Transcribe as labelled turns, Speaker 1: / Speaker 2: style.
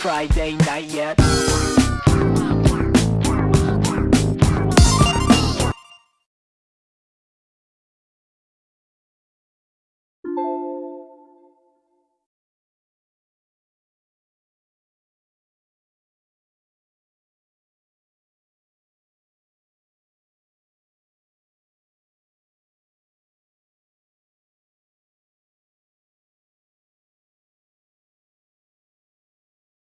Speaker 1: Friday night yet.